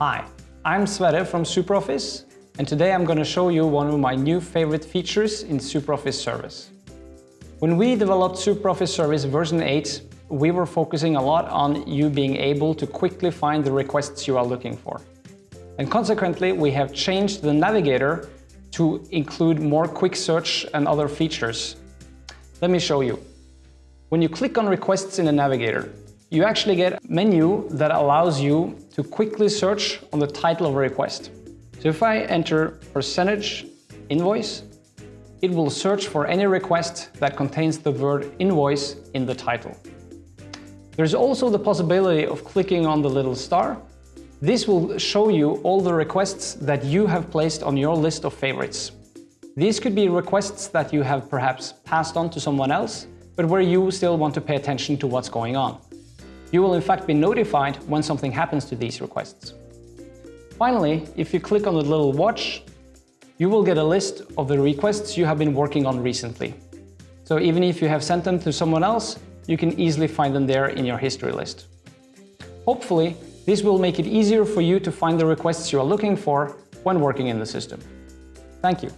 Hi, I'm Sverre from SuperOffice, and today I'm going to show you one of my new favorite features in SuperOffice Service. When we developed SuperOffice Service version 8, we were focusing a lot on you being able to quickly find the requests you are looking for. And consequently, we have changed the navigator to include more quick search and other features. Let me show you. When you click on requests in the navigator, you actually get a menu that allows you to quickly search on the title of a request. So if I enter percentage invoice, it will search for any request that contains the word invoice in the title. There's also the possibility of clicking on the little star. This will show you all the requests that you have placed on your list of favorites. These could be requests that you have perhaps passed on to someone else, but where you still want to pay attention to what's going on. You will in fact be notified when something happens to these requests. Finally, if you click on the little watch, you will get a list of the requests you have been working on recently. So even if you have sent them to someone else, you can easily find them there in your history list. Hopefully, this will make it easier for you to find the requests you are looking for when working in the system. Thank you.